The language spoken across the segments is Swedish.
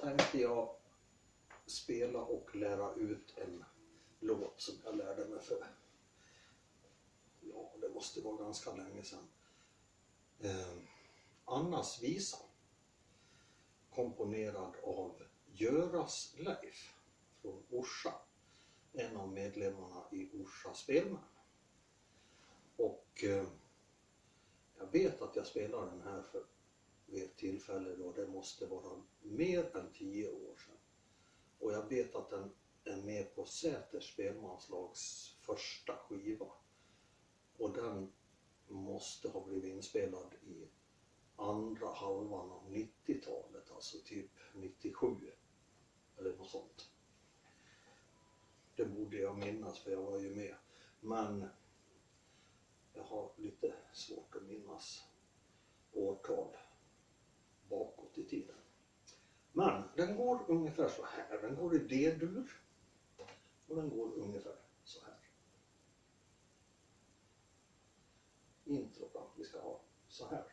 tänkte jag spela och lära ut en låt som jag lärde mig för, ja det måste vara ganska länge sedan. Eh, Annas visa. Komponerad av Göras Leif från Orsa. En av medlemmarna i Orsa Spelmän. Och eh, jag vet att jag spelar den här för vid ett tillfälle då det måste vara mer än tio år sedan. Och jag vet att den är med på Säters spelmanslags första skiva. Och den måste ha blivit inspelad i andra halvan av 90-talet, alltså typ 97 eller något sånt. Det borde jag minnas för jag var ju med. Men jag har lite svårt att minnas årtal bakåt i tiden. Men den går ungefär så här. Den går i D-dur och den går ungefär så här. Introt då, vi ska ha så här.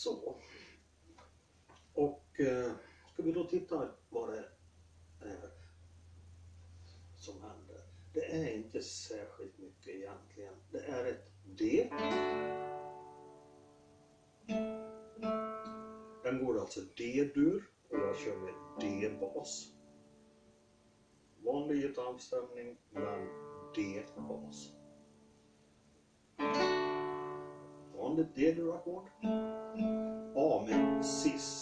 Så. Och eh, ska vi då titta vad det är eh, som händer. Det är inte särskilt mycket egentligen. Det är ett D. Den går alltså D-dur och jag kör med D-bas. Vanlig gitarrstämning men D-bas. Vanligt D-dur-ackord. A med cis.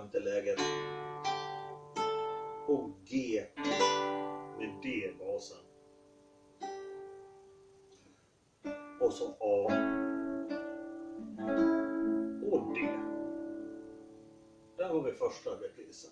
Femte läget. Och G med D-basen. Och så A. Och D. Där har vi första reprisen.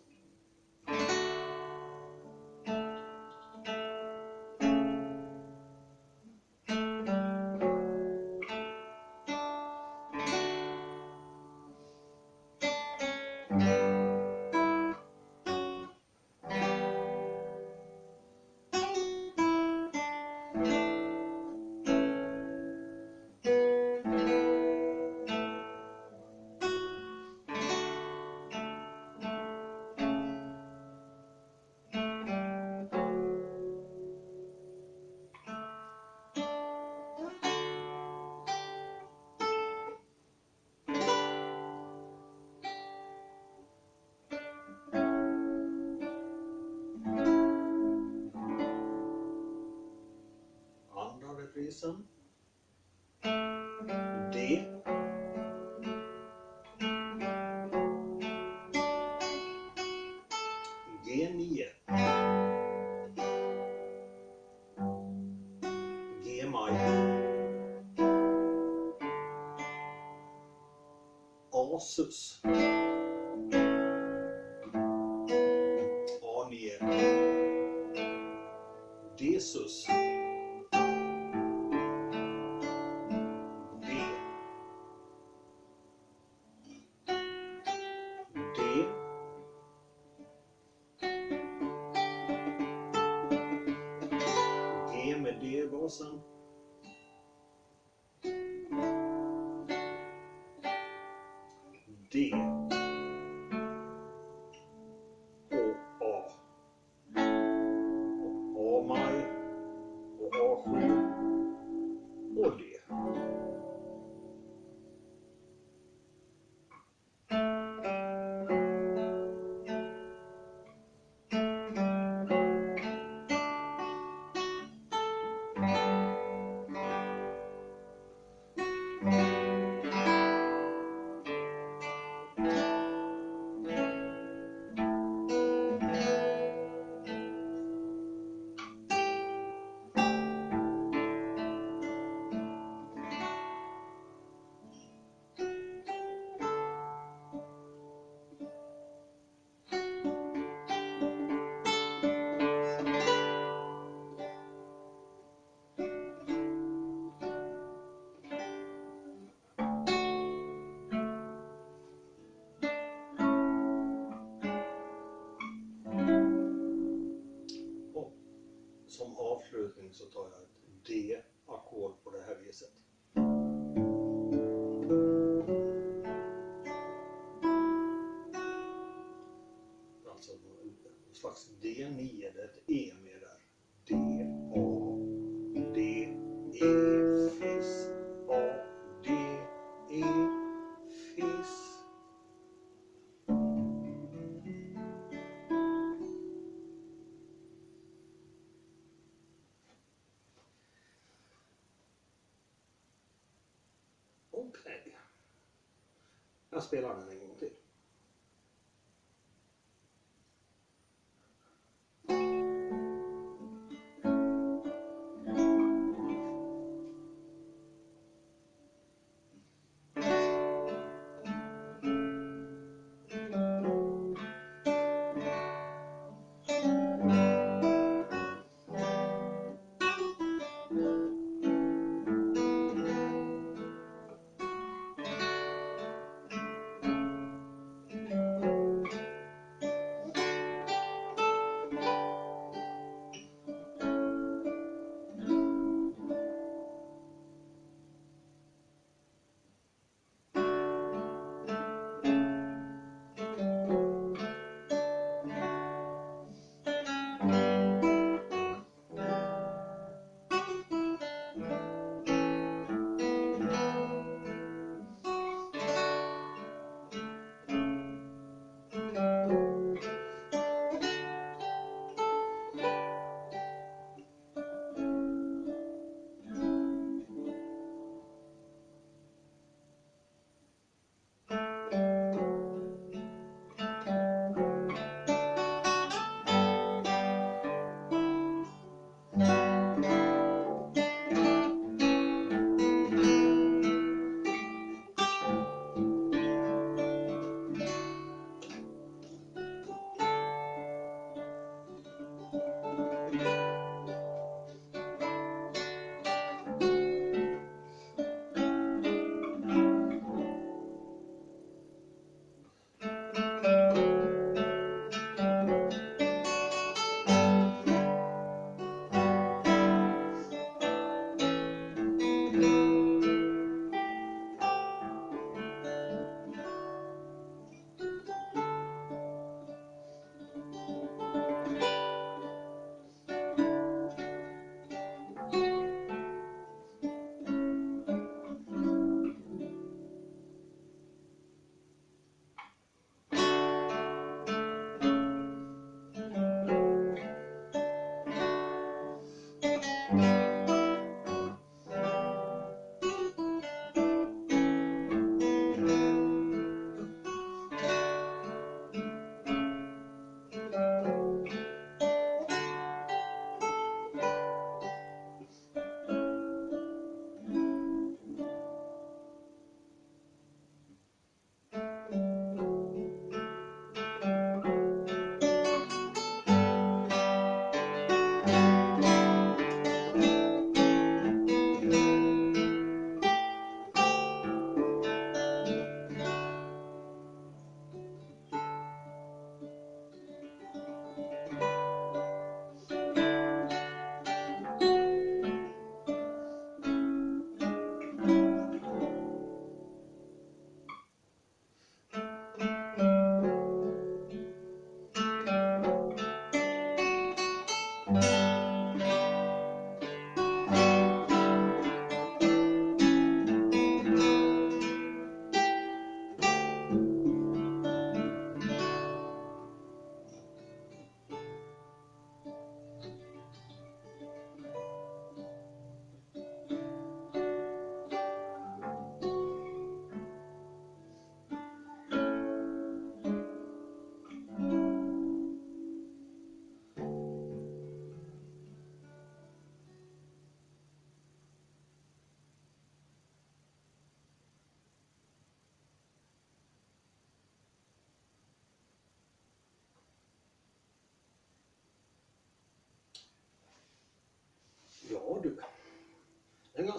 Andra. D. G9. G-maj. A-sus. A9. Desus. D. så tar jag ett Jag spelar den en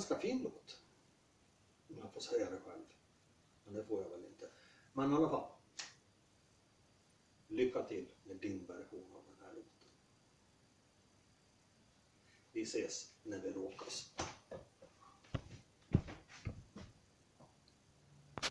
ganska fin låt. Om jag får säga det själv. Men det får jag väl inte. Men i alla fall. Lycka till med din version av den här låten. Vi ses när vi råkas.